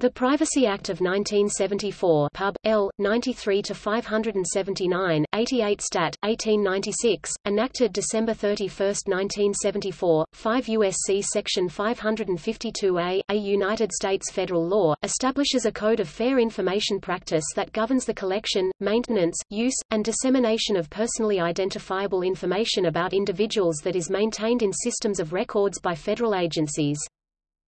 The Privacy Act of 1974 Pub. L. 93-579, 88 Stat. 1896, enacted December 31, 1974, 5 U.S.C. Section 552A, a United States federal law, establishes a code of fair information practice that governs the collection, maintenance, use, and dissemination of personally identifiable information about individuals that is maintained in systems of records by federal agencies.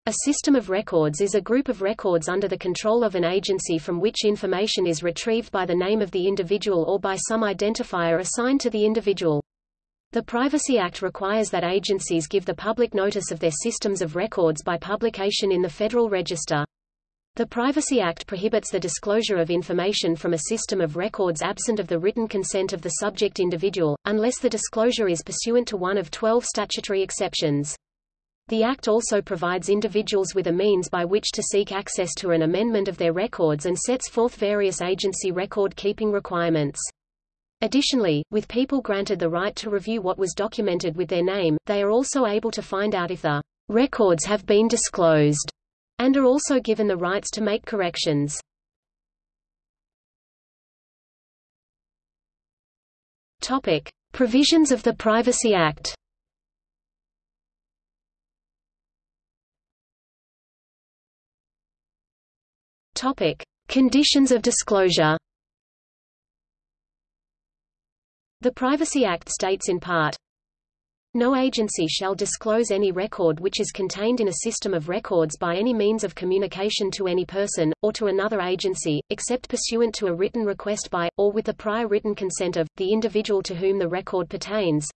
A system of records is a group of records under the control of an agency from which information is retrieved by the name of the individual or by some identifier assigned to the individual. The Privacy Act requires that agencies give the public notice of their systems of records by publication in the Federal Register. The Privacy Act prohibits the disclosure of information from a system of records absent of the written consent of the subject individual, unless the disclosure is pursuant to one of 12 statutory exceptions. The Act also provides individuals with a means by which to seek access to an amendment of their records and sets forth various agency record-keeping requirements. Additionally, with people granted the right to review what was documented with their name, they are also able to find out if the records have been disclosed, and are also given the rights to make corrections. Topic: Provisions of the Privacy Act. Topic: Conditions of disclosure. The Privacy Act states in part, no agency shall disclose any record which is contained in a system of records by any means of communication to any person, or to another agency, except pursuant to a written request by, or with the prior written consent of, the individual to whom the record pertains.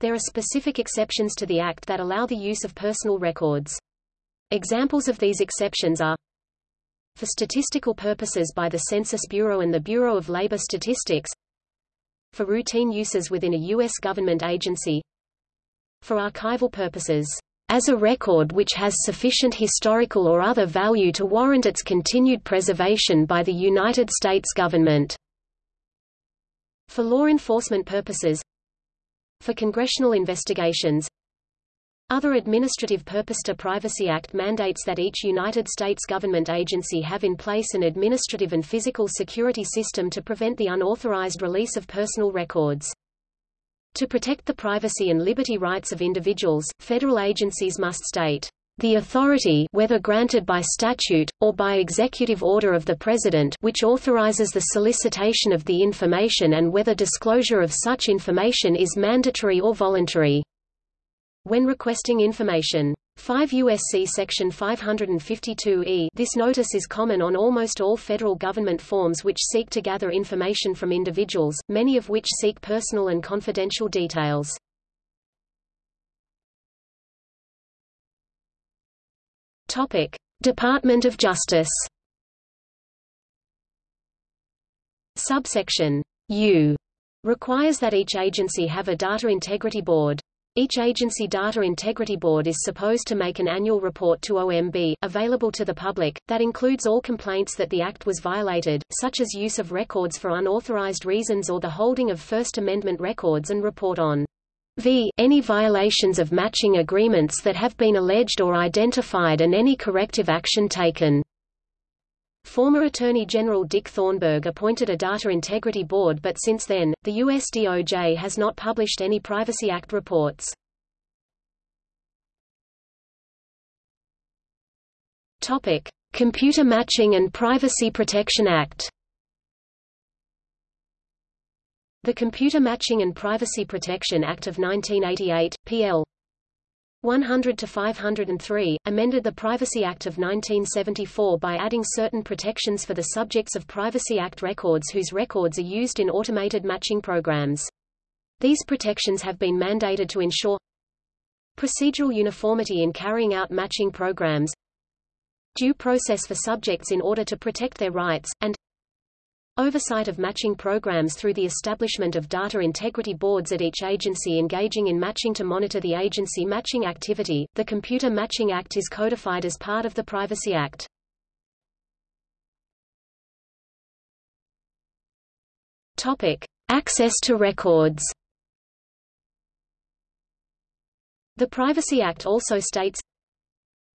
There are specific exceptions to the Act that allow the use of personal records. Examples of these exceptions are for statistical purposes by the Census Bureau and the Bureau of Labor Statistics, for routine uses within a U.S. government agency, for archival purposes, as a record which has sufficient historical or other value to warrant its continued preservation by the United States government, for law enforcement purposes, for congressional investigations, other administrative purpose to Privacy Act mandates that each United States government agency have in place an administrative and physical security system to prevent the unauthorized release of personal records. To protect the privacy and liberty rights of individuals, federal agencies must state, "...the authority whether granted by statute, or by executive order of the President which authorizes the solicitation of the information and whether disclosure of such information is mandatory or voluntary." When requesting information. 5 U.S.C. Section 552e This notice is common on almost all federal government forms which seek to gather information from individuals, many of which seek personal and confidential details. Topic. Department of Justice Subsection U requires that each agency have a data integrity board. Each agency data integrity board is supposed to make an annual report to OMB, available to the public, that includes all complaints that the Act was violated, such as use of records for unauthorized reasons or the holding of First Amendment records and report on v. any violations of matching agreements that have been alleged or identified and any corrective action taken. Former Attorney General Dick Thornburgh appointed a Data Integrity Board but since then, the US DOJ has not published any Privacy Act reports. Topic: Computer Matching and Privacy Protection Act. The Computer Matching and Privacy Protection Act of 1988, PL 100 to 503, amended the Privacy Act of 1974 by adding certain protections for the subjects of Privacy Act records whose records are used in automated matching programs. These protections have been mandated to ensure procedural uniformity in carrying out matching programs, due process for subjects in order to protect their rights, and Oversight of matching programs through the establishment of data integrity boards at each agency engaging in matching to monitor the agency matching activity. The Computer Matching Act is codified as part of the Privacy Act. Topic: Access to records. The Privacy Act also states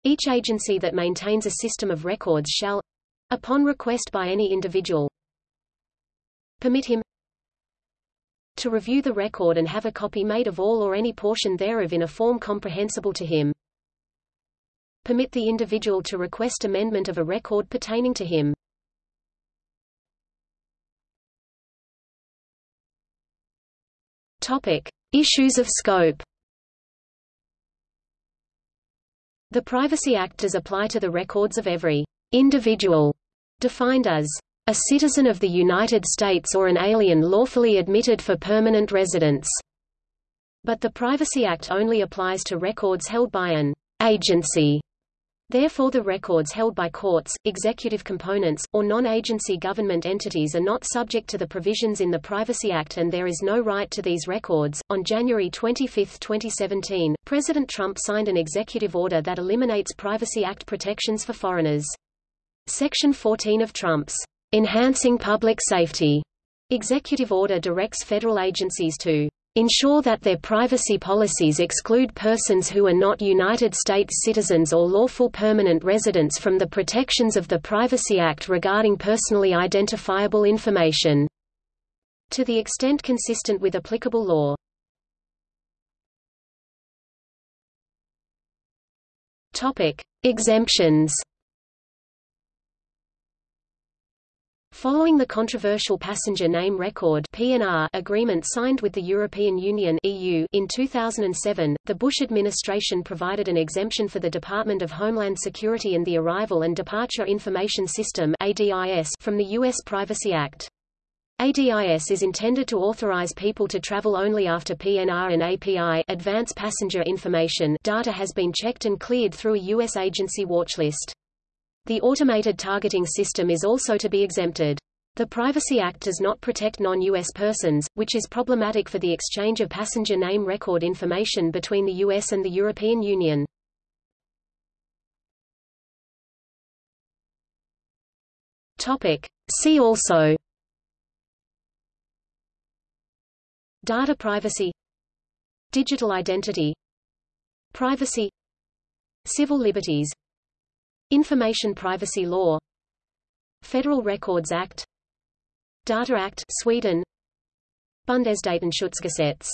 Each agency that maintains a system of records shall, upon request by any individual, permit him to review the record and have a copy made of all or any portion thereof in a form comprehensible to him. Permit the individual to request amendment of a record pertaining to him. Topic: Issues of scope. The Privacy Act does apply to the records of every individual defined as a citizen of the United States or an alien lawfully admitted for permanent residence. But the Privacy Act only applies to records held by an agency. Therefore the records held by courts, executive components, or non-agency government entities are not subject to the provisions in the Privacy Act and there is no right to these records. On January 25, 2017, President Trump signed an executive order that eliminates Privacy Act protections for foreigners. Section 14 of Trump's Enhancing Public Safety executive order directs federal agencies to ensure that their privacy policies exclude persons who are not United States citizens or lawful permanent residents from the protections of the Privacy Act regarding personally identifiable information, to the extent consistent with applicable law. Topic: Exemptions Following the controversial passenger name record (PNR) agreement signed with the European Union (EU) in 2007, the Bush administration provided an exemption for the Department of Homeland Security and the Arrival and Departure Information System (ADIS) from the U.S. Privacy Act. ADIS is intended to authorize people to travel only after PNR and API advance passenger information data has been checked and cleared through a U.S. agency watchlist. The automated targeting system is also to be exempted. The Privacy Act does not protect non-U.S. persons, which is problematic for the exchange of passenger name record information between the U.S. and the European Union. Topic. See also Data privacy Digital identity Privacy Civil liberties Information privacy law. Federal Records Act. Data Act Sweden. Bundesdatenschutzgesetz